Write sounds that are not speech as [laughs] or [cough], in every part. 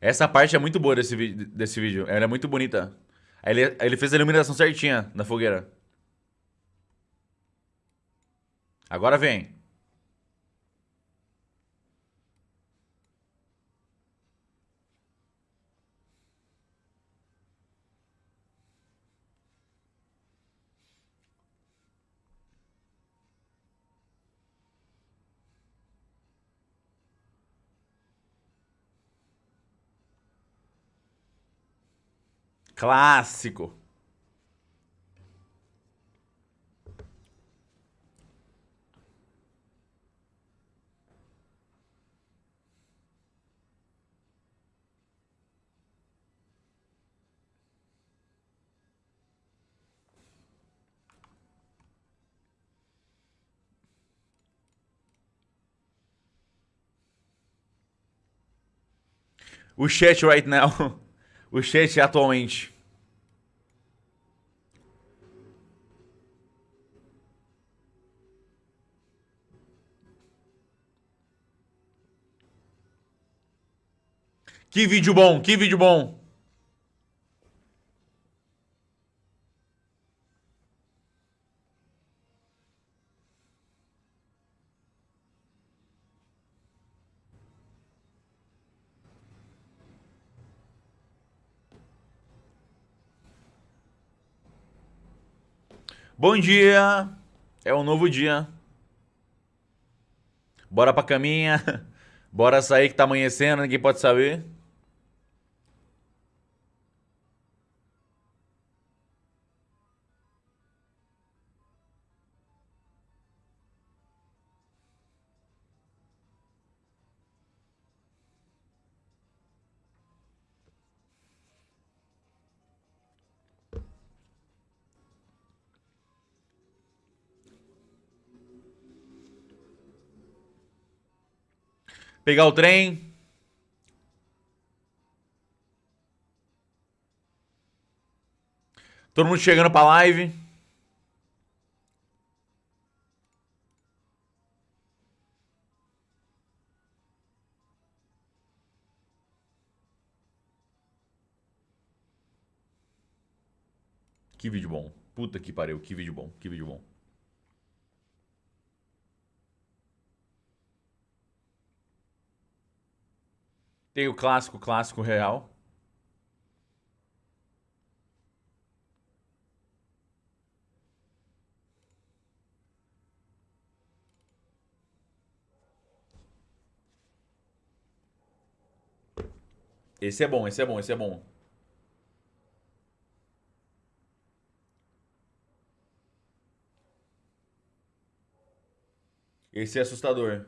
Essa parte é muito boa desse, desse vídeo. Ela é muito bonita. Ele, ele fez a iluminação certinha na fogueira. Agora vem. Clássico. O chat right now. [laughs] O chat atualmente. Que vídeo bom, que vídeo bom. Bom dia! É um novo dia. Bora pra caminha. [laughs] Bora sair que tá amanhecendo, ninguém pode saber. Pegar o trem. Todo mundo chegando pra live. Que vídeo bom. Puta que pariu, que vídeo bom, que vídeo bom. Tem o clássico, clássico real. Esse é bom, esse é bom, esse é bom. Esse é assustador.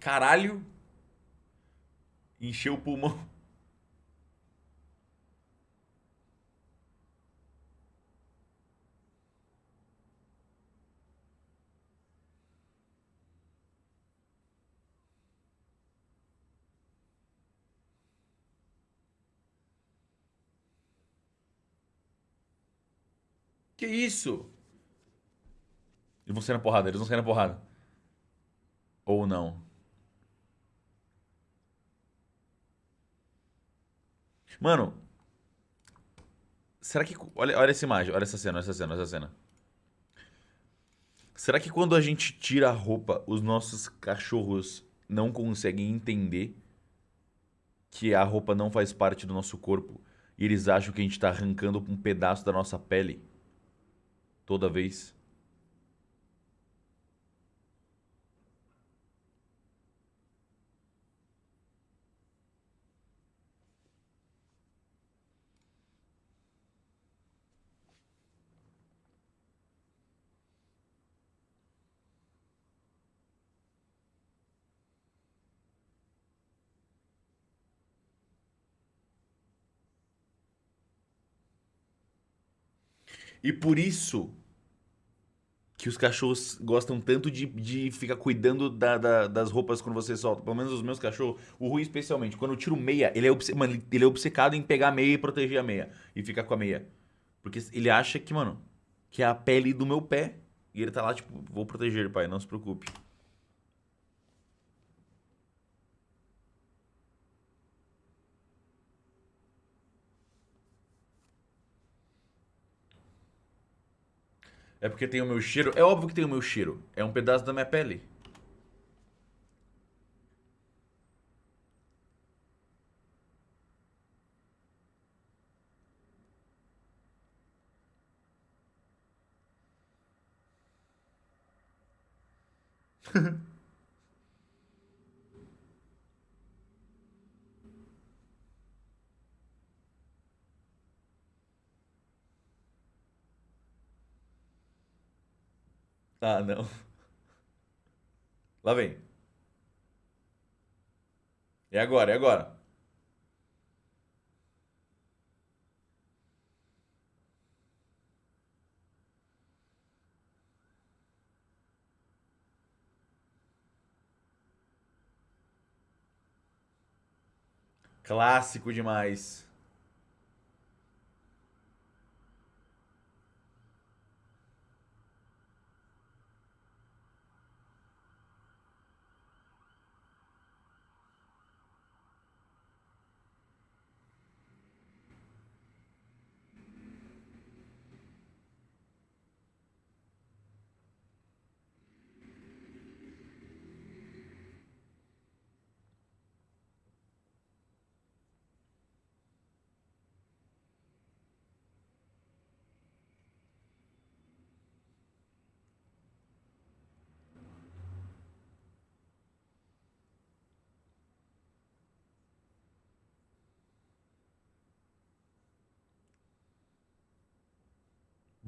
Caralho. Encheu o pulmão. Que isso? Eles vão sair na porrada, eles vão sair na porrada. Ou não. Mano. Será que. Olha, olha essa imagem, olha essa cena, olha essa cena, olha essa cena. Será que quando a gente tira a roupa, os nossos cachorros não conseguem entender que a roupa não faz parte do nosso corpo e eles acham que a gente está arrancando um pedaço da nossa pele toda vez? E por isso que os cachorros gostam tanto de, de ficar cuidando da, da, das roupas quando você solta. Pelo menos os meus cachorros, o Rui especialmente. Quando eu tiro meia, ele é, obce... mano, ele é obcecado em pegar a meia e proteger a meia. E ficar com a meia. Porque ele acha que, mano, que é a pele do meu pé. E ele tá lá, tipo, vou proteger, pai, não se preocupe. É porque tem o meu cheiro. É óbvio que tem o meu cheiro. É um pedaço da minha pele. Ah, não. Lá vem. É agora, é agora. Clássico demais.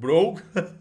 Bro. [laughs]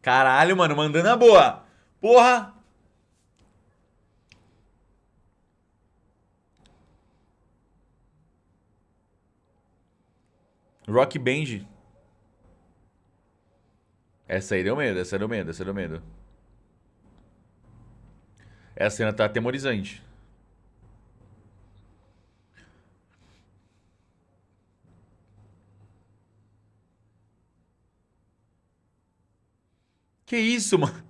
Caralho, mano, mandando a boa. Porra. Rock Band. Essa aí deu medo, essa deu medo, essa deu medo. Essa cena tá atemorizante. Que isso, mano?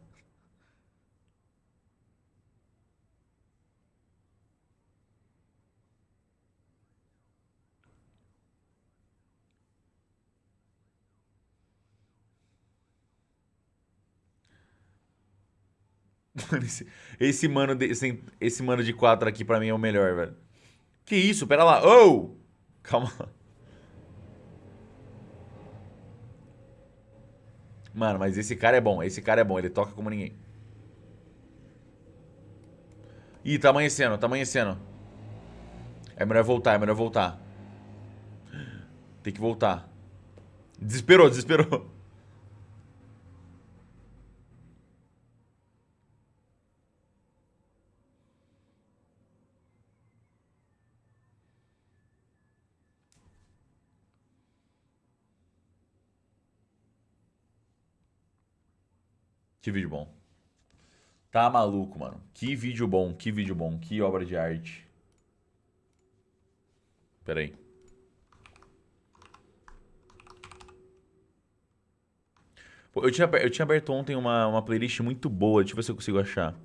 Esse, esse mano de, esse, esse mano de 4 aqui pra mim é o melhor, velho. Que isso? Pera lá. Oh! Calma Mano, mas esse cara é bom. Esse cara é bom. Ele toca como ninguém. Ih, tá amanhecendo, tá amanhecendo. É melhor voltar, é melhor voltar. Tem que voltar. Desesperou, desesperou. Que vídeo bom. Tá maluco, mano. Que vídeo bom, que vídeo bom, que obra de arte. Pera aí. Pô, eu, tinha, eu tinha aberto ontem uma, uma playlist muito boa. Deixa eu ver se eu consigo achar.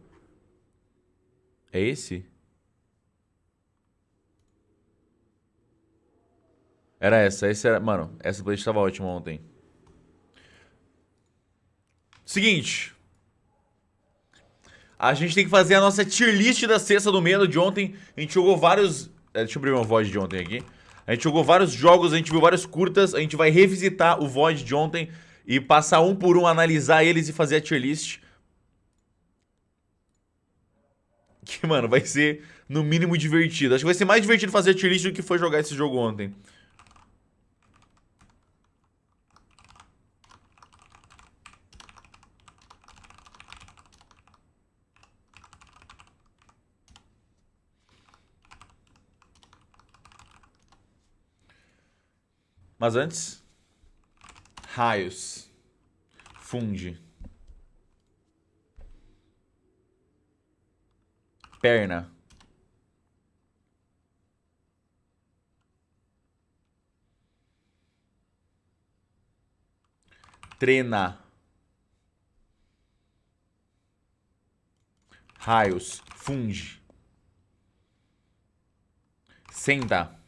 É esse? Era essa. Esse era, mano, essa playlist tava ótima ontem. Seguinte. A gente tem que fazer a nossa tier list da sexta do medo de ontem. A gente jogou vários... É, deixa eu abrir uma voz de ontem aqui. A gente jogou vários jogos, a gente viu vários curtas. A gente vai revisitar o VOD de ontem e passar um por um, analisar eles e fazer a tier list. Que, mano, vai ser no mínimo divertido. Acho que vai ser mais divertido fazer a tier list do que foi jogar esse jogo ontem. Mas antes, raios, funde, perna, trena, raios, funge, senta.